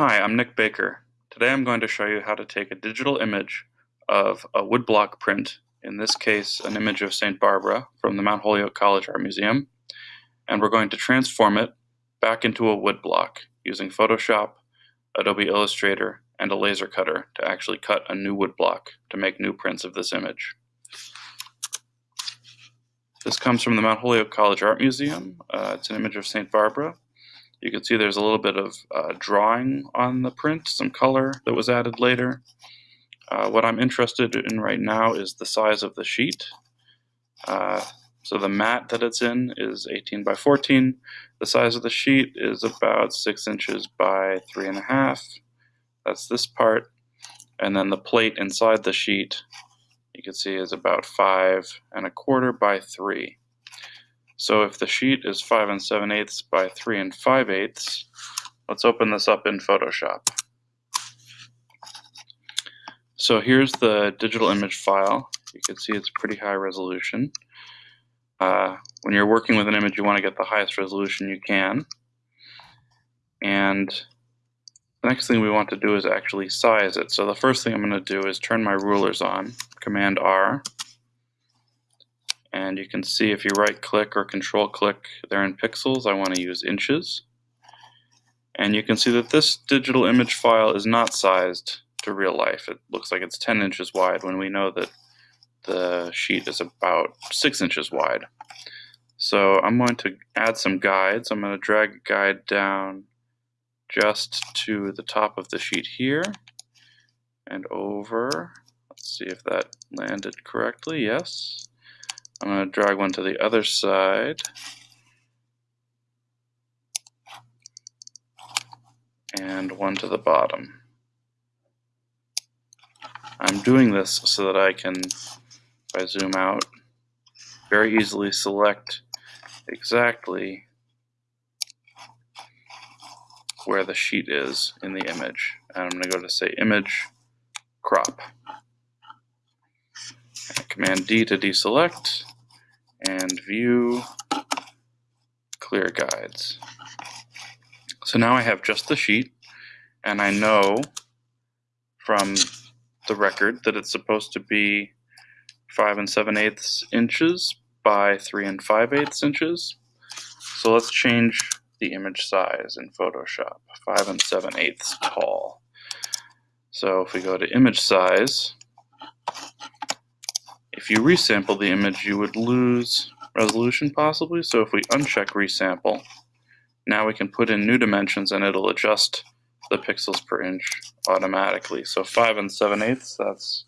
Hi, I'm Nick Baker. Today I'm going to show you how to take a digital image of a woodblock print, in this case an image of St. Barbara from the Mount Holyoke College Art Museum, and we're going to transform it back into a woodblock using Photoshop, Adobe Illustrator, and a laser cutter to actually cut a new woodblock to make new prints of this image. This comes from the Mount Holyoke College Art Museum. Uh, it's an image of St. Barbara you can see there's a little bit of uh, drawing on the print, some color that was added later. Uh, what I'm interested in right now is the size of the sheet. Uh, so the mat that it's in is 18 by 14. The size of the sheet is about 6 inches by 3.5. That's this part. And then the plate inside the sheet, you can see is about 5 and a quarter by 3. So if the sheet is 5 and 7 eighths by 3 and 5 eighths, let's open this up in Photoshop. So here's the digital image file. You can see it's pretty high resolution. Uh, when you're working with an image, you want to get the highest resolution you can. And the next thing we want to do is actually size it. So the first thing I'm going to do is turn my rulers on, Command R, and you can see if you right click or control click there in pixels I want to use inches. And you can see that this digital image file is not sized to real life. It looks like it's 10 inches wide when we know that the sheet is about 6 inches wide. So I'm going to add some guides. I'm going to drag a guide down just to the top of the sheet here and over. Let's see if that landed correctly. Yes I'm going to drag one to the other side. And one to the bottom. I'm doing this so that I can, if I zoom out, very easily select exactly where the sheet is in the image. And I'm going to go to say image crop. Command D to deselect and view clear guides. So now I have just the sheet and I know from the record that it's supposed to be 5 and 7 eighths inches by 3 and 5 eighths inches. So let's change the image size in Photoshop, 5 and 7 eighths tall. So if we go to image size, if you resample the image, you would lose resolution possibly. So if we uncheck resample, now we can put in new dimensions and it'll adjust the pixels per inch automatically. So 5 and 7 eighths, that's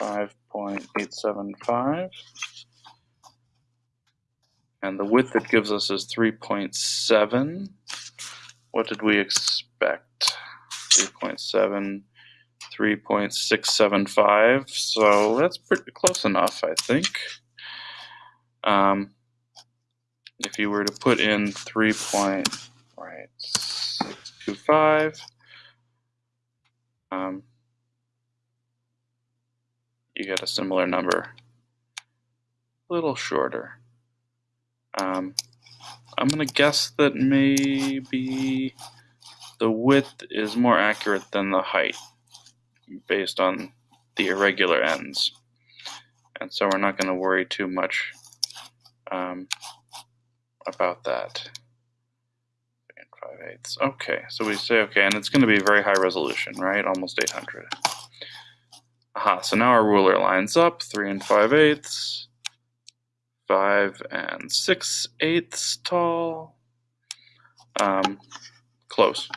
5.875. And the width it gives us is 3.7. What did we expect? 3.7 3.675, so that's pretty close enough, I think. Um, if you were to put in 3.625, um, you get a similar number, a little shorter. Um, I'm going to guess that maybe the width is more accurate than the height based on the irregular ends. And so we're not going to worry too much um, about that. Five eighths. Okay, so we say okay, and it's going to be very high resolution, right? Almost 800. Aha, so now our ruler lines up, 3 and 5 eighths, 5 and 6 eighths tall. Um, close.